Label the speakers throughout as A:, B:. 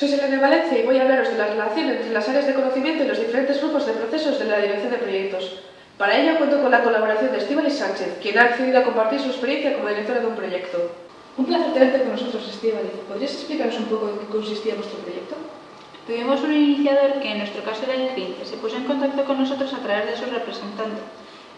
A: soy Selene Valencia y voy a hablaros de la relación entre las áreas de conocimiento y los diferentes grupos de procesos de la dirección de proyectos. Para ello cuento con la colaboración de Estíbaliz Sánchez, quien ha accedido a compartir su experiencia como directora de un proyecto. Un placer tenerte con nosotros, Estíbaliz. ¿Podrías explicarnos un poco en qué consistía vuestro proyecto?
B: Tuvimos un iniciador que en nuestro caso era el CRIM, que se puso en contacto con nosotros a través de su representante.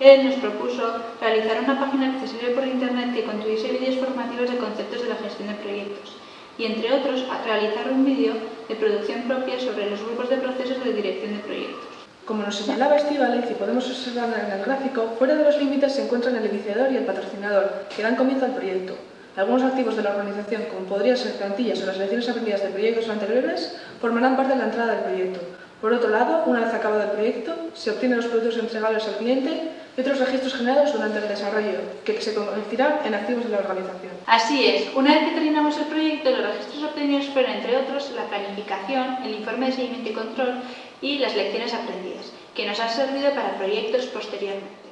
B: Él nos propuso realizar una página accesible por Internet que contuviese vídeos formativos de conceptos de la gestión de proyectos y, entre otros, realizar un vídeo de producción propia sobre los grupos de procesos de dirección de proyectos.
A: Como nos señalaba Estíbaliz y podemos observar en el gráfico, fuera de los límites se encuentran el iniciador y el patrocinador, que dan comienzo al proyecto. Algunos activos de la organización, como podrían ser plantillas o las lecciones aprendidas de proyectos anteriores, formarán parte de la entrada del proyecto. Por otro lado, una vez acabado el proyecto, se obtienen los productos entregables al cliente y otros registros generados durante el desarrollo, que se convertirán en activos de la organización.
B: Así es, una vez que terminamos el proyecto, los registros obtenidos fueron, entre otros, la planificación, el informe de seguimiento y control y las lecciones aprendidas, que nos han servido para proyectos posteriormente.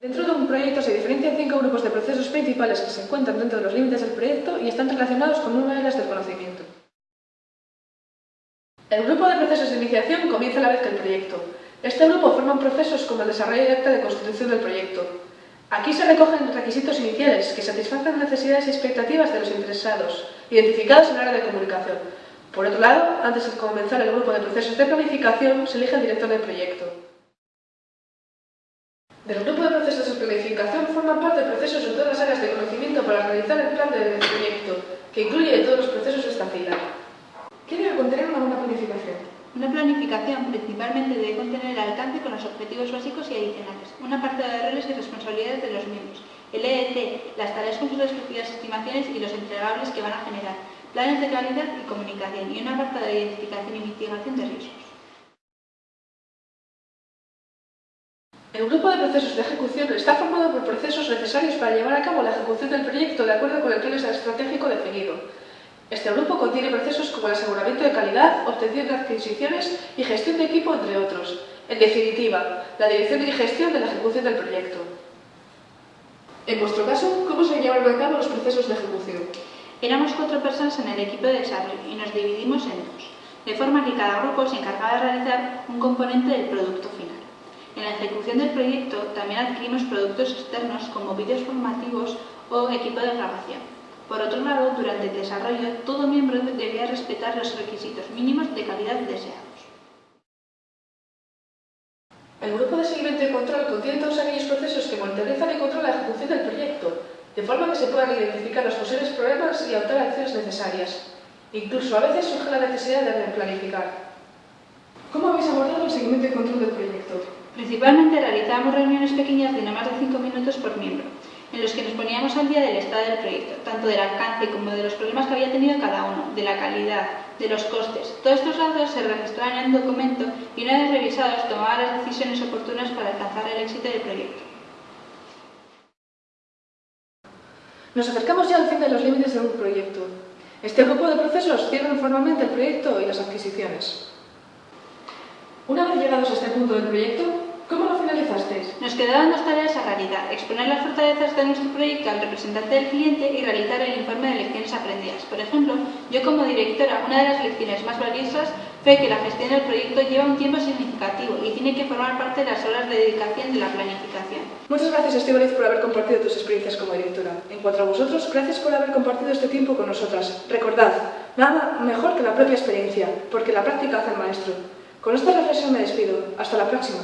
A: Dentro de un proyecto se diferencian cinco grupos de procesos principales que se encuentran dentro de los límites del proyecto y están relacionados con nueve áreas del conocimiento. El grupo de procesos de iniciación comienza a la vez que el proyecto. Este grupo forma procesos como el desarrollo de de constitución del proyecto. Aquí se recogen requisitos iniciales que satisfacen necesidades y expectativas de los interesados, identificados en el área de comunicación. Por otro lado, antes de comenzar el grupo de procesos de planificación, se elige el director del proyecto. Del grupo de procesos de planificación forman parte procesos en todas las áreas de conocimiento para realizar el plan de proyecto, que incluye todos los procesos de esta fila. ¿Qué debe contener una buena planificación?
B: Una planificación principalmente debe contener el alcance con los objetivos básicos y adicionales, una parte de roles y responsabilidades de los miembros, el EEC, las tareas con sus respectivas estimaciones y los entregables que van a generar, planes de calidad y comunicación y una parte de identificación y mitigación de riesgos.
A: El grupo de procesos de ejecución está formado por procesos necesarios para llevar a cabo la ejecución del proyecto de acuerdo con el plan estratégico definido. Este grupo contiene procesos como el aseguramiento de calidad, obtención de adquisiciones y gestión de equipo, entre otros. En definitiva, la dirección y gestión de la ejecución del proyecto. En vuestro caso, ¿cómo se llevaron a cabo los procesos de ejecución?
B: Éramos cuatro personas en el equipo de desarrollo y nos dividimos en dos, de forma que cada grupo se encargaba de realizar un componente del producto final. En la ejecución del proyecto también adquirimos productos externos como vídeos formativos o equipo de grabación. Por otro lado, durante el desarrollo, todo miembro debía respetar los requisitos mínimos de calidad deseados.
A: El grupo de seguimiento y control contiene todos aquellos procesos que monitorizan y controlan la ejecución del proyecto, de forma que se puedan identificar los posibles problemas y adoptar acciones necesarias. Incluso a veces surge la necesidad de replanificar. ¿Cómo habéis abordado el seguimiento y control del proyecto?
B: Principalmente realizábamos reuniones pequeñas de no más de 5 minutos por miembro, en los que nos poníamos al día del estado del proyecto, tanto del alcance como de los problemas que había tenido cada uno, de la calidad, de los costes. Todos estos datos se registraban en un documento y una vez revisados tomaban las decisiones oportunas para alcanzar el éxito del proyecto.
A: Nos acercamos ya al fin de los límites de un proyecto. Este grupo de procesos cierran formalmente el proyecto y las adquisiciones. Una vez llegados a este punto del proyecto, ¿Cómo lo finalizasteis?
B: Quedaban dos tareas a realizar, exponer las fortalezas de nuestro proyecto al representante del cliente y realizar el informe de lecciones aprendidas. Por ejemplo, yo como directora, una de las lecciones más valiosas fue que la gestión del proyecto lleva un tiempo significativo y tiene que formar parte de las horas de dedicación de la planificación.
A: Muchas gracias Estíbaliz por haber compartido tus experiencias como directora. En cuanto a vosotros, gracias por haber compartido este tiempo con nosotras. Recordad, nada mejor que la propia experiencia, porque la práctica hace el maestro. Con esta reflexión me despido. Hasta la próxima.